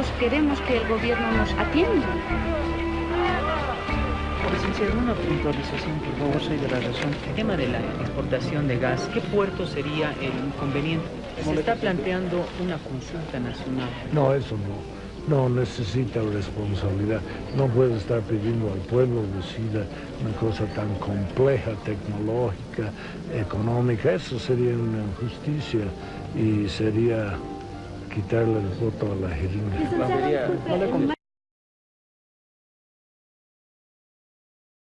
nosotros queremos que el gobierno nos atienda. Licenciado, una puntualización, por favor, soy de la razón. El tema de la exportación de gas, ¿qué puerto sería el inconveniente? Se está planteando una consulta nacional. No, eso no. No necesita responsabilidad. No puede estar pidiendo al pueblo decida una cosa tan compleja, tecnológica, económica. Eso sería una injusticia y sería quitarle el voto a la jeringa.